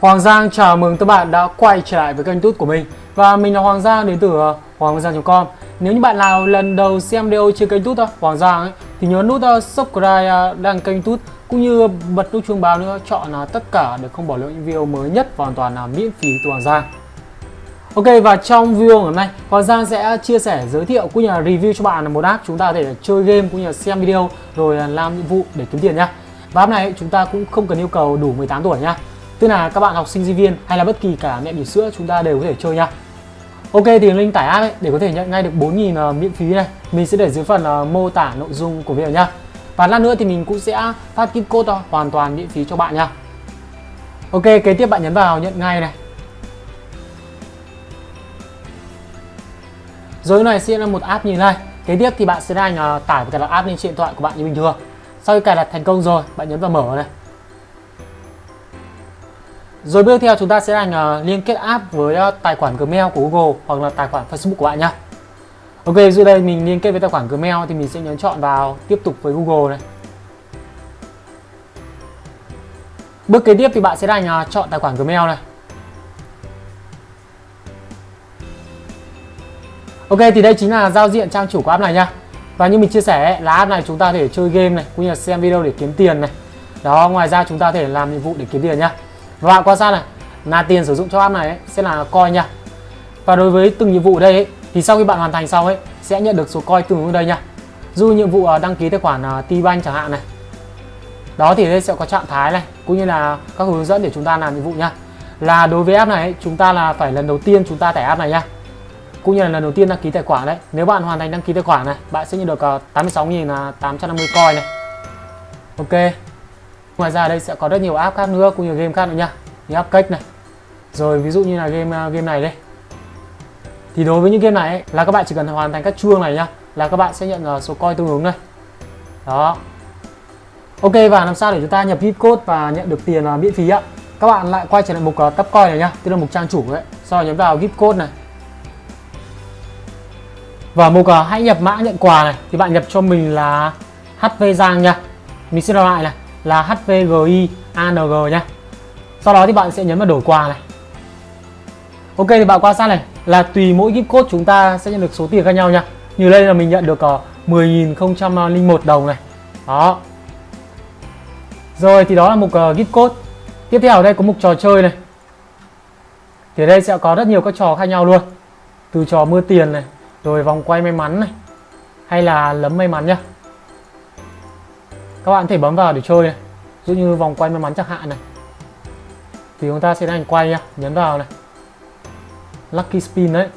Hoàng Giang chào mừng các bạn đã quay trở lại với kênh tút của mình. Và mình là Hoàng Giang đến từ ờ, hoanggiang.com Nếu như bạn nào lần đầu xem video trên kênh tút ờ, Hoàng Giang ấy, thì nhớ nút ờ, subscribe đăng kênh tút cũng như bật nút chuông báo nữa chọn là tất cả để không bỏ lỡ những video mới nhất và hoàn toàn là miễn phí từ Hoàng Giang. Ok và trong video ngày hôm nay Hoàng Giang sẽ chia sẻ giới thiệu cũng như là review cho bạn một app chúng ta có thể chơi game cũng như là xem video rồi làm nhiệm vụ để kiếm tiền nhá. Và app này chúng ta cũng không cần yêu cầu đủ 18 tuổi nhá. Tức là các bạn học sinh sinh viên hay là bất kỳ cả mẹ bỉm sữa chúng ta đều có thể chơi nha. Ok thì link tải app ấy, để có thể nhận ngay được 4.000 uh, ờ, miễn phí này. Mình sẽ để dưới phần uh, mô tả nội dung của video nhá. Và lát nữa thì mình cũng sẽ phát kit code uh, hoàn toàn miễn phí cho bạn nha. Ok kế tiếp bạn nhấn vào nhận ngay này. Rồi này sẽ là một app như này. Kế tiếp thì bạn sẽ đang uh, ờ, tải và cài đặt app lên trên điện thoại của bạn như bình thường. Sau khi cài đặt thành công rồi bạn nhấn vào mở này rồi bước theo à, chúng ta sẽ hành uh, liên kết app với uh, tài khoản Gmail của Google hoặc là tài khoản Facebook của bạn nhé. Ok, dưới đây mình liên kết với tài khoản Gmail thì mình sẽ nhấn chọn vào tiếp tục với Google này. Bước kế tiếp thì bạn sẽ đành uh, chọn tài khoản Gmail này. Ok thì đây chính là giao diện trang chủ của app này nha. Và như mình chia sẻ là app này chúng ta có thể chơi game này cũng như là xem video để kiếm tiền này. Đó, ngoài ra chúng ta có thể làm nhiệm vụ để kiếm tiền nhá. Và bạn quan sát này là tiền sử dụng cho app này ấy, sẽ là coin nha. Và đối với từng nhiệm vụ đây ấy, thì sau khi bạn hoàn thành xong ấy sẽ nhận được số coin tương ứng đây nha. Dù nhiệm vụ ờ, đăng ký tài khoản ờ, T-Bank chẳng hạn này. Đó thì đây sẽ có trạng thái này cũng như là các hướng dẫn để chúng ta làm nhiệm vụ nha. Là đối với app này ấy, chúng ta là phải lần đầu tiên chúng ta tải app này nha. Cũng như là lần đầu tiên đăng ký tài khoản đấy nếu bạn hoàn thành đăng ký tài khoản này bạn sẽ nhận được ờ, 86.850 coin này. Ok. Ngoài ra đây sẽ có rất nhiều app khác nữa cũng như game khác nữa nha Như app cách này. Rồi ví dụ như là game ờ, game này đây. Thì đối với những game này ấy, là các bạn chỉ cần hoàn thành các chuông này nhá Là các bạn sẽ nhận ờ, số coin tương ứng đây. Đó. Ok và làm sao để chúng ta nhập hit code và nhận được tiền ờ, miễn phí ạ? Các bạn lại quay trở lại mục uh, tab coin này nhá Tức là mục trang chủ ấy. Sau đó nhấn vào gift code này. Và mục uh, hãy nhập mã nhận quà này. Thì bạn nhập cho mình là HV Giang nha. Mình sẽ đọc lại này là HVGI ANG nhé sau đó thì bạn sẽ nhấn vào đổi quà này. Ok thì bạn quan sát này là tùy mỗi gift code chúng ta sẽ nhận được số tiền khác nhau nha như đây là mình nhận được ờ, uh, 10.001 đồng này. Đó. Rồi thì đó là mục uh, gift code. Tiếp theo ở đây có mục trò chơi này. Thì ở đây sẽ có rất nhiều các trò khác nhau luôn. Từ trò mưa tiền này rồi vòng quay may mắn này hay là lấm may mắn nhá các bạn có thể bấm vào để chơi này. Dụ như vòng quay may mắn chẳng hạn này. Thì chúng ta sẽ hành quay nhá, nhấn vào này. Lucky spin đấy.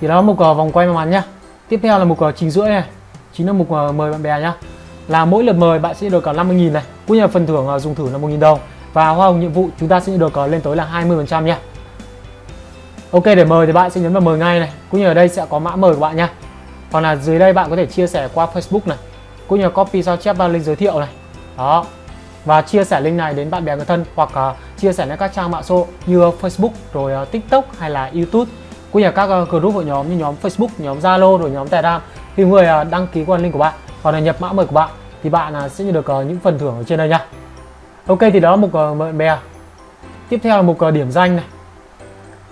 Thì đó là mục vòng quay may mắn nhá. Tiếp theo là mục uh, trình rưỡi này. Chính là mục mời bạn bè nhá. Là mỗi lượt mời bạn sẽ được cả 50.000 này. Cũng như là phần thưởng à, dùng thử là 1.000 đồng. Và hoa hồng nhiệm vụ chúng ta sẽ được lên tới là 20% nhá. Ok để mời thì bạn sẽ nhấn vào mời ngay này. Cũng như ở đây sẽ có mã mời của bạn nhá hoặc là dưới đây bạn có thể chia sẻ qua Facebook này cũng như copy sao chép vào link giới thiệu này. Đó. Và chia sẻ link này đến bạn bè người thân hoặc uh, chia sẻ lên các trang mạng số như Facebook rồi uh, TikTok hay là YouTube cũng như các uh, group hội nhóm như nhóm Facebook, nhóm Zalo rồi nhóm Telegram. Thì người uh, đăng ký qua link của bạn hoặc là nhập mã mời của bạn thì bạn uh, sẽ nhận được uh, những phần thưởng ở trên đây nha. Ok thì đó là mục uh, bạn bè. Tiếp theo là mục uh, điểm danh này.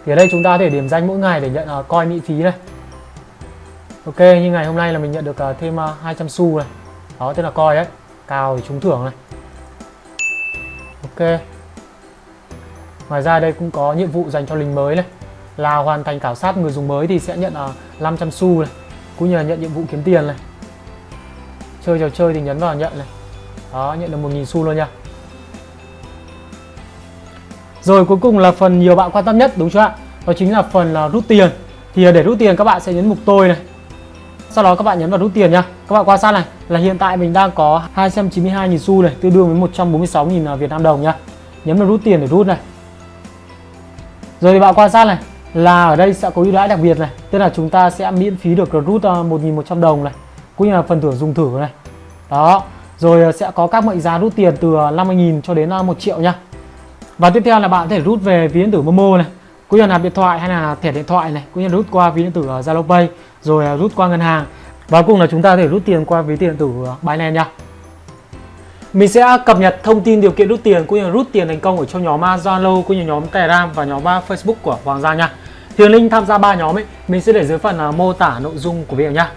Thì ở đây chúng ta có thể điểm danh mỗi ngày để nhận uh, coi miễn phí này Ok, như ngày hôm nay là mình nhận được à, thêm à, 200 xu này. Đó tức là coi đấy Cao thì trúng thưởng này. Ok. Ngoài ra đây cũng có nhiệm vụ dành cho lính mới này. Là hoàn thành khảo sát người dùng mới thì sẽ nhận à, 500 xu này. Cũng như là nhận nhiệm vụ kiếm tiền này. Chơi trò chơi thì nhấn vào nhận này. Đó, nhận được 1.000 xu luôn nha. Rồi, cuối cùng là phần nhiều bạn quan tâm nhất, đúng chưa ạ? Đó chính là phần là rút tiền. Thì để rút tiền, các bạn sẽ nhấn mục tôi này sau đó các bạn nhấn vào rút tiền nha các bạn quan sát này, là hiện tại mình đang có 292.000 xu này, tương đương với 146.000 à, Việt Nam đồng nha nhấn vào rút tiền để rút này. Rồi thì bạn quan sát này, là ở đây sẽ có ưu đãi đặc biệt này, tức là chúng ta sẽ miễn phí được rút à, 1.100 đồng này, cũng như là phần thưởng dùng thử này. Đó, rồi à, sẽ có các mệnh giá rút tiền từ 50.000 cho đến 1 triệu nha và tiếp theo là bạn có thể rút về ví điện tử Momo này cũng nhân là điện thoại hay là thẻ điện thoại này cũng như rút qua ví điện tử Zalo Pay rồi à, rút qua ngân hàng và cùng là chúng ta có thể rút tiền qua ví tiền điện tử à, Binance nha mình sẽ cập nhật thông tin điều kiện rút tiền cũng như là rút tiền thành công ở trong nhóm à, Zalo cũng như nhóm Telegram và nhóm Facebook của Hoàng Gia nha. Thì link tham gia ba nhóm ấy mình sẽ để dưới phần mô tả nội dung của video nha.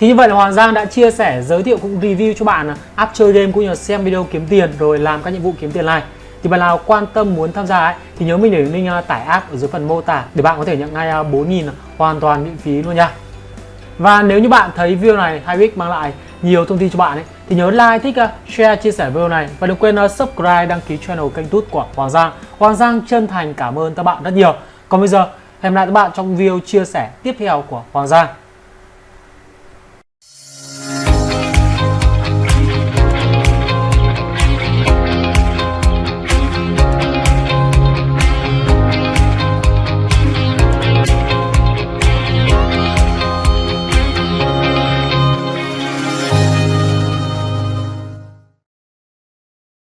Thì như vậy là Hoàng Giang đã chia sẻ, giới thiệu cũng review cho bạn app chơi game cũng như là xem video kiếm tiền rồi làm các nhiệm vụ kiếm tiền này. Thì bạn nào quan tâm muốn tham gia ấy thì nhớ mình để link à, tải app ở dưới phần mô tả để bạn có thể nhận ngay à, 4.000 hoàn toàn miễn phí luôn nha. Và nếu như bạn thấy video này hay ích mang lại nhiều thông tin cho bạn ấy thì nhớ like, thích, à, share, chia sẻ video này và đừng quên subscribe, đăng ký channel kênh tút của Hoàng Giang. Hoàng Giang chân thành cảm ơn các bạn rất nhiều. Còn bây giờ hẹn gặp lại các bạn trong video chia sẻ tiếp theo của Hoàng Giang.